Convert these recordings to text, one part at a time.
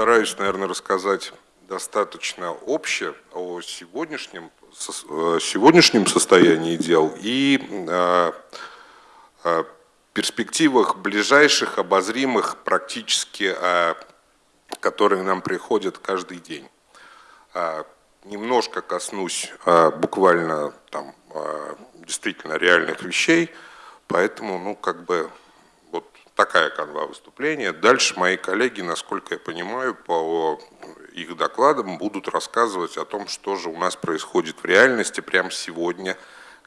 постараюсь, наверное, рассказать достаточно общее о сегодняшнем, э, сегодняшнем состоянии дел и э, э, перспективах ближайших, обозримых, практически, которые нам приходят каждый день. Немножко коснусь буквально там, действительно реальных вещей, поэтому, ну, как бы такая канва выступления. Дальше мои коллеги, насколько я понимаю, по их докладам будут рассказывать о том, что же у нас происходит в реальности прямо сегодня,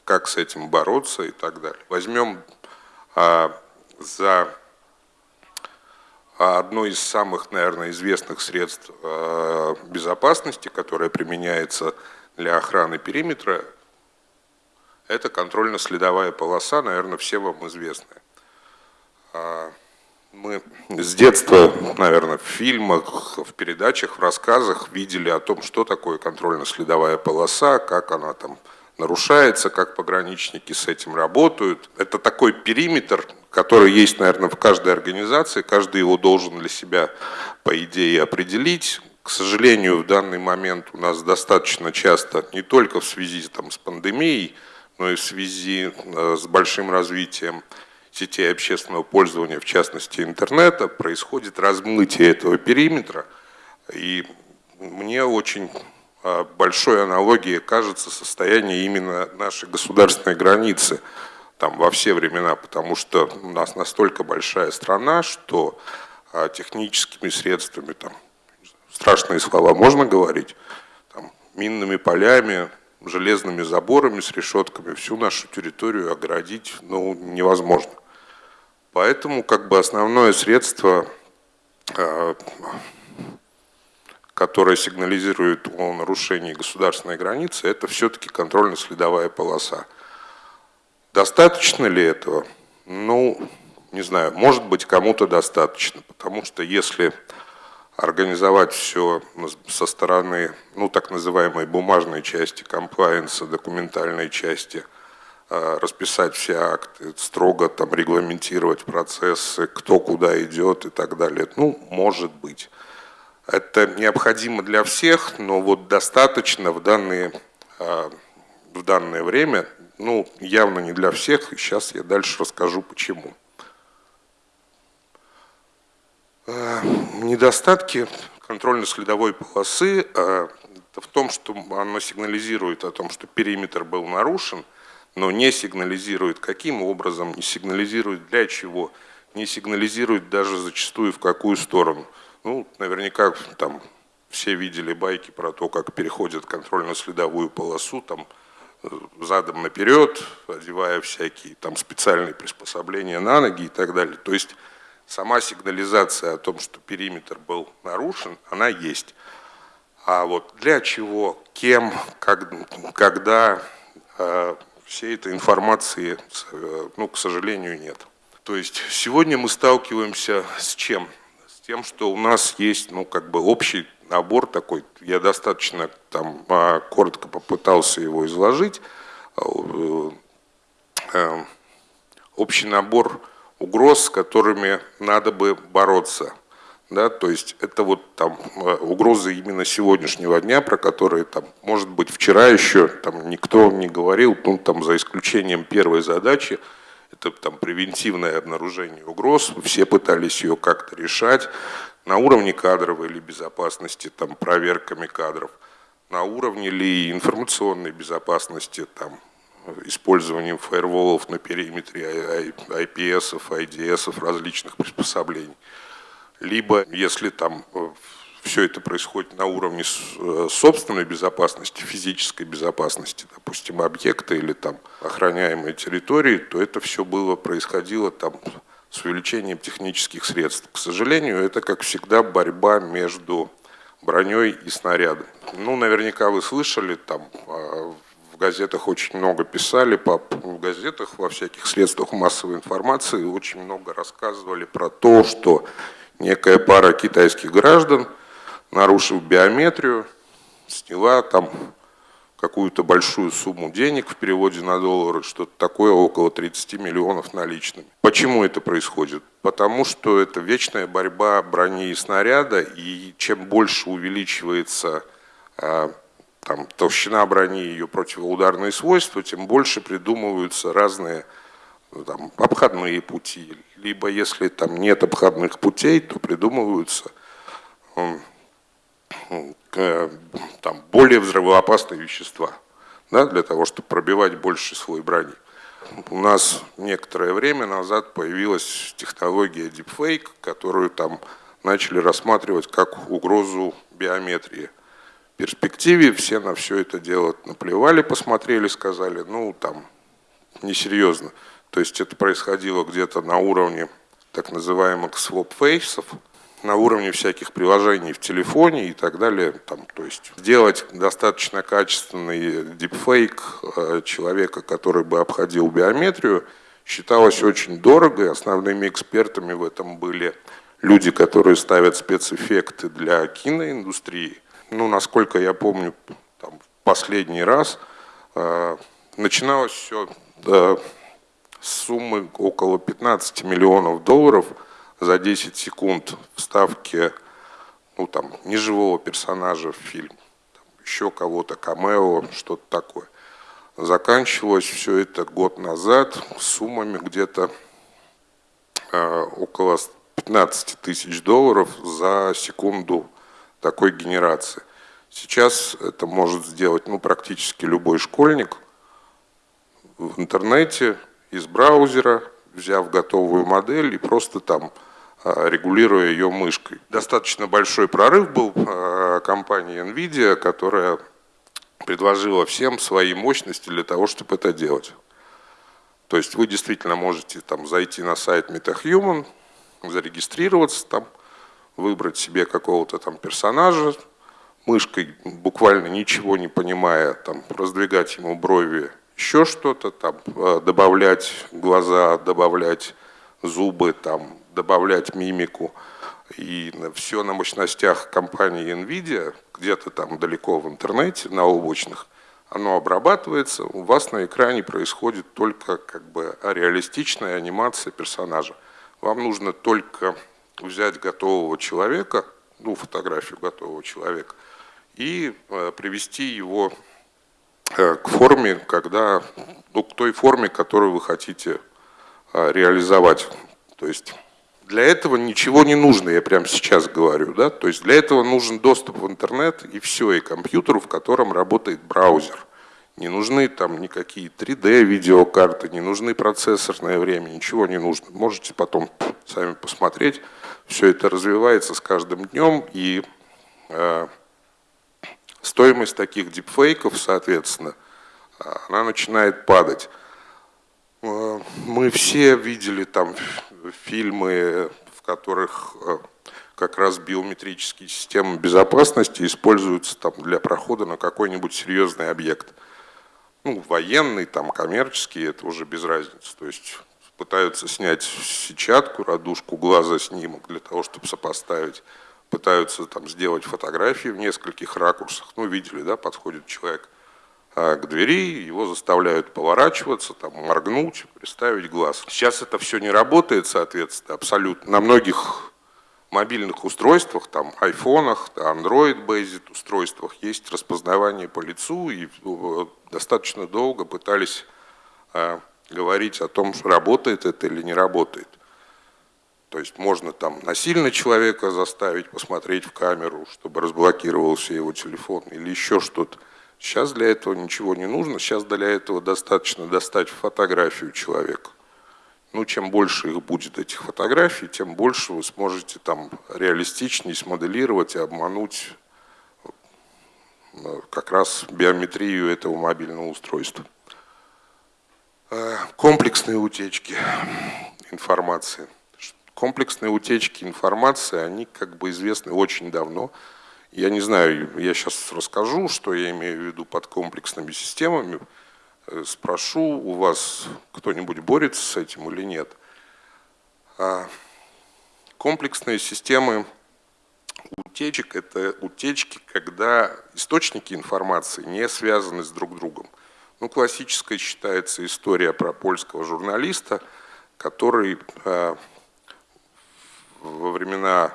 как с этим бороться и так далее. Возьмем а, за одно из самых, наверное, известных средств а, безопасности, которое применяется для охраны периметра, это контрольно-следовая полоса, наверное, все вам известная. А, мы с детства, наверное, в фильмах, в передачах, в рассказах видели о том, что такое контрольно-следовая полоса, как она там нарушается, как пограничники с этим работают. Это такой периметр, который есть, наверное, в каждой организации, каждый его должен для себя, по идее, определить. К сожалению, в данный момент у нас достаточно часто, не только в связи там, с пандемией, но и в связи э, с большим развитием сетей общественного пользования, в частности интернета, происходит размытие этого периметра. И мне очень а, большой аналогией кажется состояние именно нашей государственной границы там, во все времена, потому что у нас настолько большая страна, что а, техническими средствами, там, страшные слова можно говорить, там, минными полями, железными заборами с решетками всю нашу территорию оградить ну, невозможно. Поэтому как бы основное средство, э, которое сигнализирует о нарушении государственной границы, это все-таки контрольно-следовая полоса. Достаточно ли этого? Ну, не знаю, может быть кому-то достаточно, потому что если организовать все со стороны, ну, так называемой бумажной части комплайенса, документальной части – расписать все акты, строго там регламентировать процессы, кто куда идет и так далее. Ну, может быть. Это необходимо для всех, но вот достаточно в данные, э, в данное время, ну, явно не для всех, и сейчас я дальше расскажу почему. Э, недостатки контрольно-следовой полосы в том, что оно сигнализирует о том, что периметр был нарушен – но не сигнализирует каким образом, не сигнализирует для чего, не сигнализирует даже зачастую в какую сторону. Ну, наверняка там все видели байки про то, как переходят контрольно-следовую полосу, там э, задом наперед, одевая всякие там специальные приспособления на ноги и так далее. То есть сама сигнализация о том, что периметр был нарушен, она есть. А вот для чего, кем, как, когда, э, всей этой информации, э, ну, к сожалению, нет. То есть сегодня мы сталкиваемся с чем? С тем, что у нас есть, ну, как бы общий набор такой, я достаточно там а, коротко попытался его изложить, э, э, общий набор угроз, с которыми надо бы бороться – да, то есть это вот там э, угрозы именно сегодняшнего дня, про которые там, может быть, вчера еще там никто не говорил, ну, там, за исключением первой задачи, это там превентивное обнаружение угроз, все пытались ее как-то решать на уровне кадровой или безопасности, там, проверками кадров, на уровне ли информационной безопасности, там, использованием фаерволов на периметре IPS, IDS, различных приспособлений либо если там э, все это происходит на уровне э, собственной безопасности, физической безопасности, допустим, объекта или там охраняемой территории, то это все было, происходило там с увеличением технических средств. К сожалению, это, как всегда, борьба между броней и снарядом. Ну, наверняка вы слышали, там а, в газетах очень много писали, по, в газетах, во всяких средствах массовой информации очень много рассказывали про то, что некая пара китайских граждан, нарушив биометрию, сняла там какую-то большую сумму денег в переводе на доллары, что-то такое около 30 миллионов наличными. Почему это происходит? Потому что это вечная борьба брони и снаряда, и чем больше увеличивается а, там, толщина брони и ее противоударные свойства, тем больше придумываются разные там, обходные пути. Либо если там нет обходных путей, то придумываются там, более взрывоопасные вещества да, для того, чтобы пробивать больше слой брони. У нас некоторое время назад появилась технология deepfake, которую там начали рассматривать как угрозу биометрии. В перспективе все на все это дело наплевали, посмотрели, сказали, ну там несерьезно. То есть это происходило где-то на уровне так называемых swap-фейсов, на уровне всяких приложений в телефоне и так далее. Там, то есть сделать достаточно качественный дипфейк э, человека, который бы обходил биометрию, считалось очень дорого, и основными экспертами в этом были люди, которые ставят спецэффекты для киноиндустрии. Ну, насколько я помню, там, последний раз э, начиналось все э, суммы около 15 миллионов долларов – за 10 секунд вставки ну, там, неживого персонажа в фильм, там, еще кого-то, камео, что-то такое. Заканчивалось все это год назад суммами где-то э, около 15 тысяч долларов за секунду такой генерации. Сейчас это может сделать ну, практически любой школьник в интернете, из браузера, взяв готовую модель и просто там а, регулируя ее мышкой. Достаточно большой прорыв был а, компании NVIDIA, которая предложила всем свои мощности для того, чтобы это делать. То есть вы действительно можете там зайти на сайт MetaHuman, зарегистрироваться там, выбрать себе какого-то там персонажа, мышкой буквально ничего не понимая, там, раздвигать ему брови, еще что-то, там, а, добавлять глаза, добавлять зубы, там, добавлять мимику. И все на мощностях компании NVIDIA, где-то там далеко в интернете, на облачных, оно обрабатывается, у вас на экране происходит только как бы реалистичная анимация персонажа. Вам нужно только взять готового человека, ну, фотографию готового человека, и э, привести его э, к форме, когда, ну, к той форме, которую вы хотите э, реализовать. То есть для этого ничего не нужно, я прямо сейчас говорю. Да? То есть для этого нужен доступ в интернет и все, и компьютер, в котором работает браузер. Не нужны там никакие 3D видеокарты, не нужны процессорное время, ничего не нужно. Можете потом сами посмотреть. Все это развивается с каждым днем, и э, стоимость таких дипфейков, соответственно, она начинает падать. Э, мы все видели там фильмы, в которых э, как раз биометрические системы безопасности используются там для прохода на какой-нибудь серьезный объект. Ну, военный, там, коммерческий, это уже без разницы. То есть пытаются снять сетчатку, радужку глаза, снимок для того, чтобы сопоставить. Пытаются там сделать фотографии в нескольких ракурсах. Ну, видели, да, подходит человек а, к двери, его заставляют поворачиваться, там, моргнуть, приставить глаз. Сейчас это все не работает, соответственно, абсолютно. На многих мобильных устройствах, там, айфонах, Android-based устройствах есть распознавание по лицу, и э, достаточно долго пытались э, говорить о том, работает это или не работает. То есть можно там насильно человека заставить посмотреть в камеру, чтобы разблокировался его телефон или еще что-то. Сейчас для этого ничего не нужно, сейчас для этого достаточно достать фотографию человека. Ну, чем больше их будет, этих фотографий, тем больше вы сможете там реалистичнее смоделировать и обмануть э, как раз биометрию этого мобильного устройства. Э, комплексные утечки информации. Комплексные утечки информации, они как бы известны очень давно. Я не знаю, я сейчас расскажу, что я имею в виду под комплексными системами. Э, спрошу, у вас кто-нибудь борется с этим или нет. А комплексные системы утечек – это утечки, когда источники информации не связаны с друг другом. Ну, классической считается история про польского журналиста, который э, во времена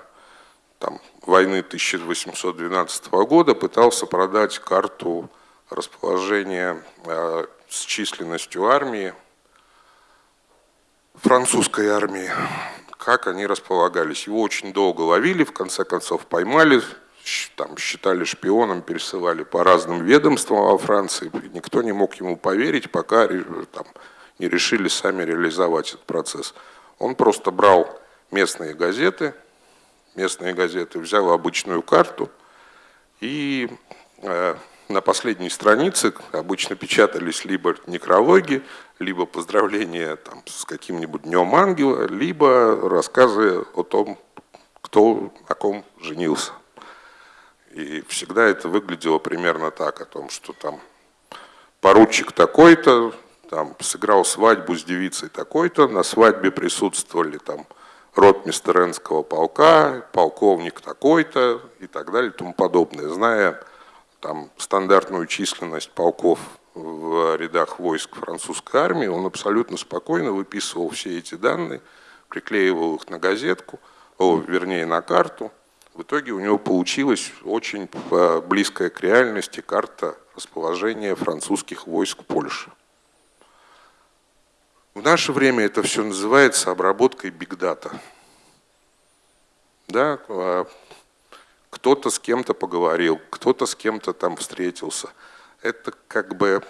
там, войны 1812 года пытался продать карту расположения э, с численностью армии, французской армии, как они располагались. Его очень долго ловили, в конце концов поймали, там, считали шпионом, пересылали по разным ведомствам во Франции. Никто не мог ему поверить, пока там, не решили сами реализовать этот процесс. Он просто брал местные газеты, местные газеты, взял обычную карту и э, на последней странице обычно печатались либо некрологи, либо поздравления там, с каким-нибудь Днем Ангела, либо рассказы о том, кто на ком женился. И всегда это выглядело примерно так, о том, что там поручик такой-то, там сыграл свадьбу с девицей такой-то, на свадьбе присутствовали там ротмистер Энского полка, полковник такой-то и так далее и тому подобное. Зная там стандартную численность полков в рядах войск французской армии, он абсолютно спокойно выписывал все эти данные, приклеивал их на газетку, о, вернее на карту. В итоге у него получилась очень э, близкая к реальности карта расположения французских войск в Польше. В наше время это все называется обработкой бигдата. Да, а кто-то с кем-то поговорил, кто-то с кем-то там встретился. Это как бы,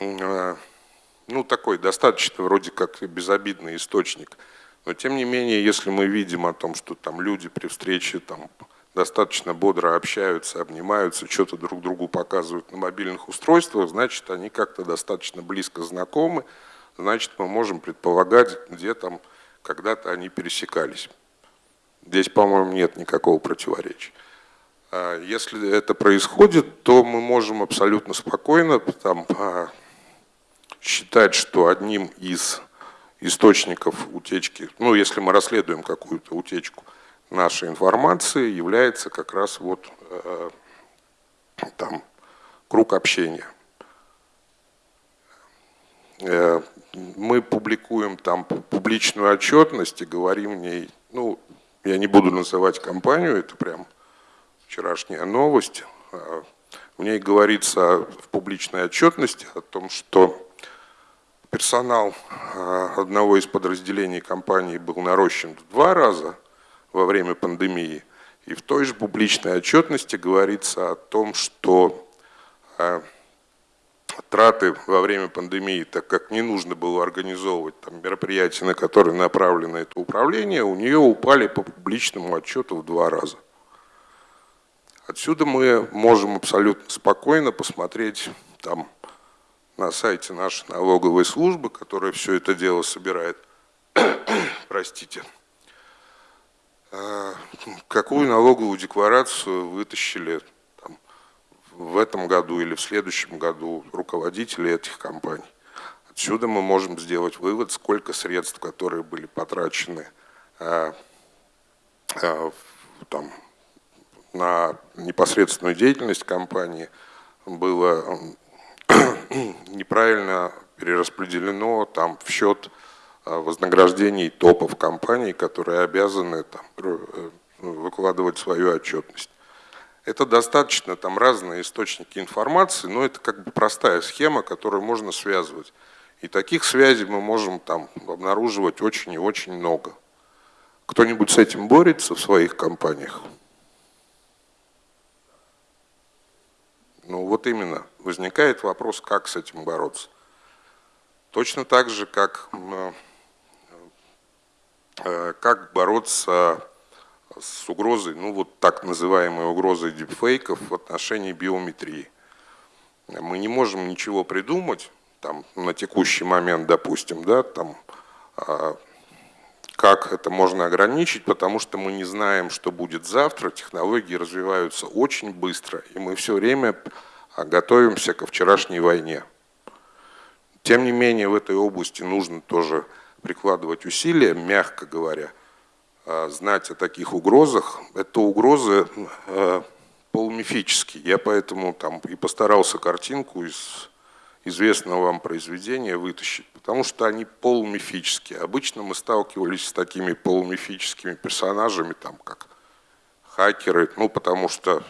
а, ну, такой достаточно вроде как безобидный источник. Но тем не менее, если мы видим о том, что там люди при встрече там достаточно бодро общаются, обнимаются, что-то друг другу показывают на мобильных устройствах, значит, они как-то достаточно близко знакомы, значит, мы можем предполагать, где там когда-то они пересекались. Здесь, по-моему, нет никакого противоречия. А если это происходит, то мы можем абсолютно спокойно там, а, считать, что одним из источников утечки, ну, если мы расследуем какую-то утечку нашей информации, является как раз вот э, там круг общения. Э, мы публикуем там публичную отчетность и говорим в ней, ну, я не буду называть компанию, это прям вчерашняя новость. А, в ней говорится в публичной отчетности о том, что персонал а, одного из подразделений компании был нарощен в два раза во время пандемии. И в той же публичной отчетности говорится о том, что а, траты во время пандемии, так как не нужно было организовывать там, мероприятия, на которые направлено это управление, у нее упали по публичному отчету в два раза. Отсюда мы можем абсолютно спокойно посмотреть там на сайте нашей налоговой службы, которая все это дело собирает, простите, а, какую налоговую декларацию вытащили в этом году или в следующем году руководители этих компаний. Отсюда мы можем сделать вывод, сколько средств, которые были потрачены э, э, там, на непосредственную деятельность компании, было неправильно перераспределено там, в счет э, вознаграждений топов компаний, которые обязаны там, выкладывать свою отчетность. Это достаточно там разные источники информации, но это как бы простая схема, которую можно связывать. И таких связей мы можем там обнаруживать очень и очень много. Кто-нибудь с этим борется в своих компаниях? Ну вот именно, возникает вопрос, как с этим бороться. Точно так же, как, э, как бороться с угрозой, ну вот так называемой угрозой дипфейков в отношении биометрии. Мы не можем ничего придумать, там, на текущий момент, допустим, да, там, а, как это можно ограничить, потому что мы не знаем, что будет завтра, технологии развиваются очень быстро, и мы все время готовимся ко вчерашней войне. Тем не менее, в этой области нужно тоже прикладывать усилия, мягко говоря – знать о таких угрозах. Это угрозы э, полумифические. Я поэтому там и постарался картинку из известного вам произведения вытащить, потому что они полумифические. Обычно мы сталкивались с такими полумифическими персонажами, там как хакеры, ну потому что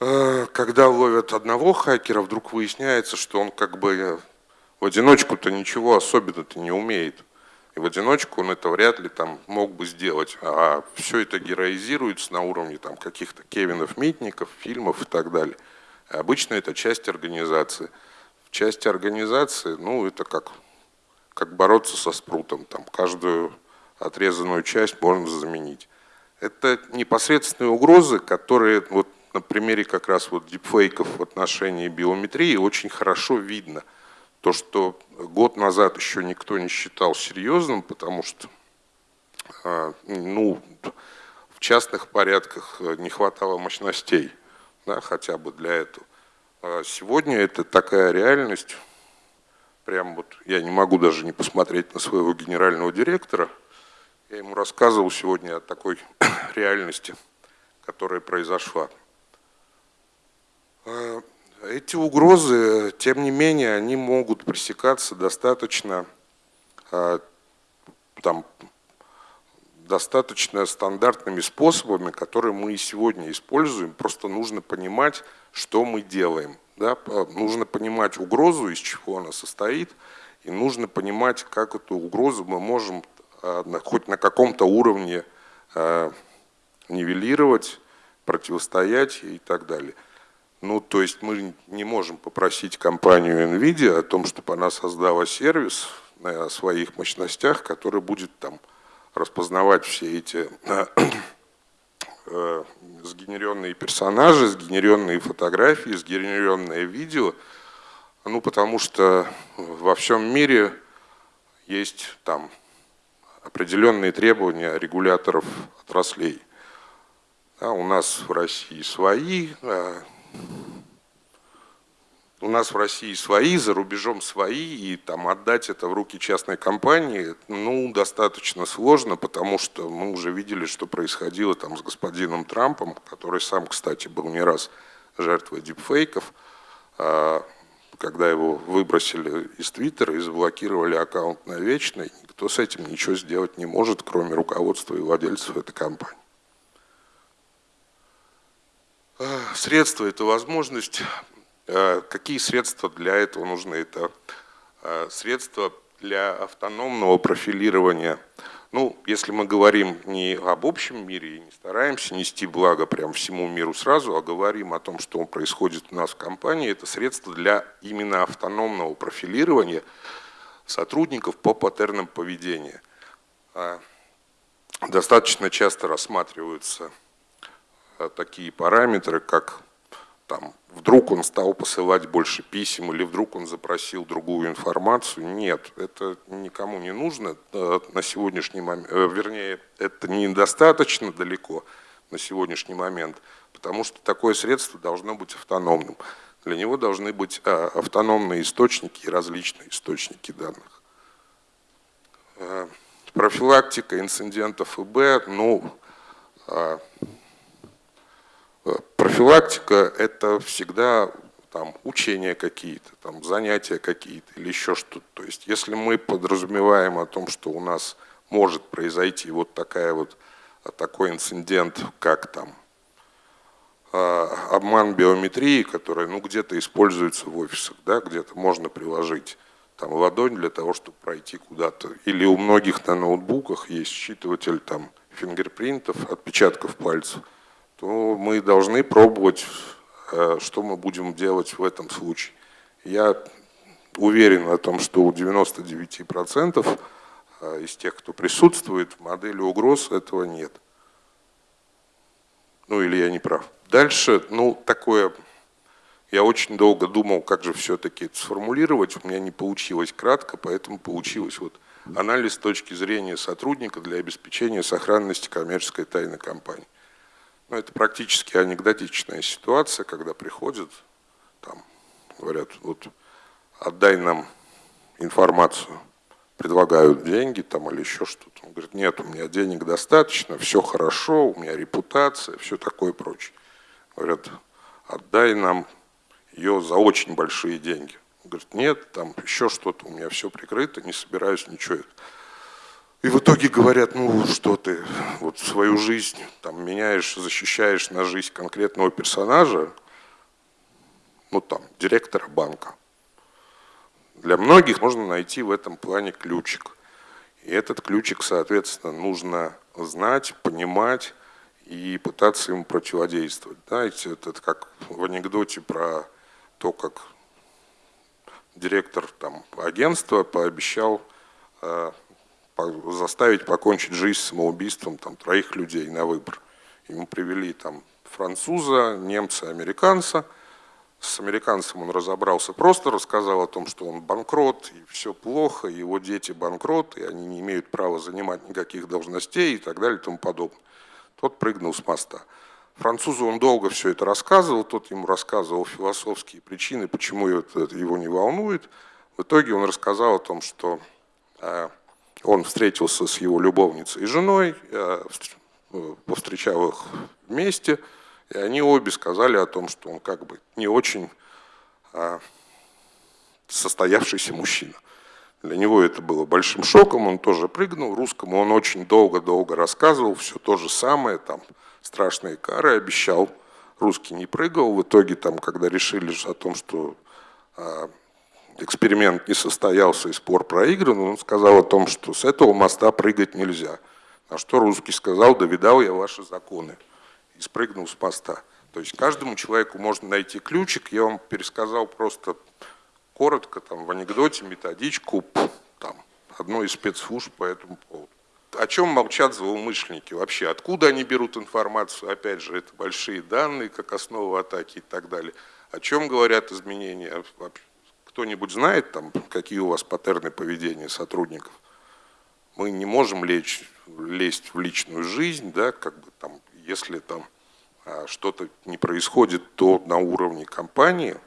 э, когда ловят одного хакера, вдруг выясняется, что он как бы в одиночку-то ничего особенно-то не умеет. И в одиночку он это вряд ли там мог бы сделать. А все это героизируется на уровне там каких-то Кевинов, Митников, фильмов и так далее. И обычно это часть организации. В части организации, ну, это как, как бороться со спрутом. Там каждую отрезанную часть можно заменить. Это непосредственные угрозы, которые вот на примере как раз вот дипфейков в отношении биометрии очень хорошо видно – то, что год назад еще никто не считал серьезным, потому что а, ну, в частных порядках не хватало мощностей, да, хотя бы для этого. А сегодня это такая реальность, прям вот я не могу даже не посмотреть на своего генерального директора, я ему рассказывал сегодня о такой реальности, которая произошла. Эти угрозы, тем не менее, они могут пресекаться достаточно, а, там, достаточно стандартными способами, которые мы и сегодня используем. Просто нужно понимать, что мы делаем. Да? Нужно понимать угрозу, из чего она состоит, и нужно понимать, как эту угрозу мы можем а, хоть на каком-то уровне а, нивелировать, противостоять и так далее. Ну, то есть мы не можем попросить компанию NVIDIA о том, чтобы она создала сервис на своих мощностях, который будет там распознавать все эти э, э, сгенеренные персонажи, сгенеренные фотографии, сгенеренное видео. Ну, потому что во всем мире есть там определенные требования регуляторов отраслей. Да, у нас в России свои, а у нас в России свои, за рубежом свои, и там отдать это в руки частной компании, ну, достаточно сложно, потому что мы уже видели, что происходило там с господином Трампом, который сам, кстати, был не раз жертвой дипфейков, а, когда его выбросили из Твиттера и заблокировали аккаунт навечно, никто с этим ничего сделать не может, кроме руководства и владельцев этой компании. Средства – это возможность. А, какие средства для этого нужны? Это а, средства для автономного профилирования. Ну, если мы говорим не об общем мире и не стараемся нести благо прям всему миру сразу, а говорим о том, что происходит у нас в компании, это средства для именно автономного профилирования сотрудников по паттернам поведения. Достаточно часто рассматриваются Э, такие параметры, как там, вдруг он стал посылать больше писем или вдруг он запросил другую информацию. Нет, это никому не нужно э, на сегодняшний момент, э, вернее, это недостаточно далеко на сегодняшний момент, потому что такое средство должно быть автономным. Для него должны быть автономные источники и различные источники данных. Профилактика инцидентов ИБ, ну, Профилактика – это всегда там, учения какие-то, там, занятия какие-то или еще что-то. То есть если мы подразумеваем о том, что у нас может произойти вот, такая вот такой инцидент, как там а, обман биометрии, который ну, где-то используется в офисах, да, где-то можно приложить там, ладонь для того, чтобы пройти куда-то. Или у многих на ноутбуках есть считыватель там, фингерпринтов, отпечатков пальцев – то мы должны пробовать, э, что мы будем делать в этом случае. Я уверен о том, что у 99% э, из тех, кто присутствует в модели угроз, этого нет. Ну или я не прав. Дальше, ну такое, я очень долго думал, как же все-таки это сформулировать, у меня не получилось кратко, поэтому получилось вот анализ с точки зрения сотрудника для обеспечения сохранности коммерческой тайны компании. Ну, это практически анекдотичная ситуация, когда приходят, там, говорят, вот отдай нам информацию. предлагают деньги там или еще что-то. Он говорит, нет, у меня денег достаточно, все хорошо, у меня репутация, все такое прочее. Говорят, отдай нам ее за очень большие деньги. Он говорит, нет, там еще что-то, у меня все прикрыто, не собираюсь ничего. И в итоге говорят, ну что ты, вот свою жизнь там меняешь, защищаешь на жизнь конкретного персонажа, ну там, директора банка. Для многих можно найти в этом плане ключик. И этот ключик, соответственно, нужно знать, понимать и пытаться ему противодействовать. Знаете, это как в анекдоте про то, как директор там, агентства пообещал э, заставить покончить жизнь самоубийством там, троих людей на выбор. Ему привели там француза, немца, американца. С американцем он разобрался просто, рассказал о том, что он банкрот, и все плохо, и его дети банкрот, и они не имеют права занимать никаких должностей и так далее и тому подобное. Тот прыгнул с моста. Французу он долго все это рассказывал, тот ему рассказывал философские причины, почему это его не волнует. В итоге он рассказал о том, что э, он встретился с его любовницей и женой, э, повстречал их вместе, и они обе сказали о том, что он как бы не очень э, состоявшийся мужчина. Для него это было большим шоком, он тоже прыгнул. Русскому он очень долго-долго рассказывал все то же самое, там, страшные кары обещал. Русский не прыгал. В итоге, там, когда решили о том, что э, эксперимент не состоялся и спор проигран, он сказал о том, что с этого моста прыгать нельзя. На что русский сказал, да видал я ваши законы. И спрыгнул с моста. То есть каждому человеку можно найти ключик. Я вам пересказал просто коротко, там, в анекдоте, методичку там, одной из спецслужб по этому поводу о чем молчат злоумышленники вообще? Откуда они берут информацию? Опять же, это большие данные, как основа атаки и так далее. О чем говорят изменения? Кто-нибудь знает, там, какие у вас паттерны поведения сотрудников? Мы не можем лечь, лезть в личную жизнь, да, как бы там, если там а, что-то не происходит, то на уровне компании,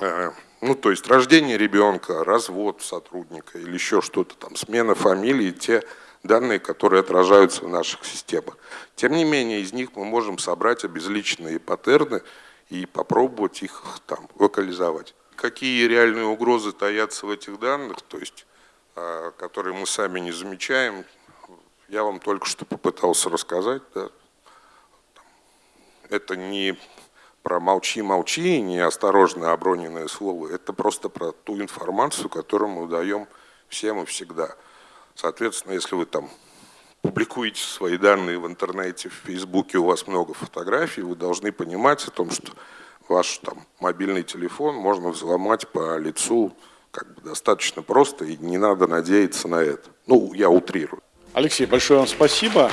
а, ну, то есть рождение ребенка, развод сотрудника или еще что-то там, смена фамилии, те данные, которые отражаются в наших системах. Тем не менее, из них мы можем собрать обезличенные паттерны и попробовать их там локализовать. Какие реальные угрозы таятся в этих данных, то есть, а, которые мы сами не замечаем, я вам только что попытался рассказать. Да. Это не про молчи-молчи, не осторожно оброненное слово, это просто про ту информацию, которую мы даем всем и всегда. Соответственно, если вы там публикуете свои данные в интернете, в Фейсбуке, у вас много фотографий, вы должны понимать о том, что ваш там, мобильный телефон можно взломать по лицу как бы достаточно просто, и не надо надеяться на это. Ну, я утрирую. Алексей, большое вам спасибо.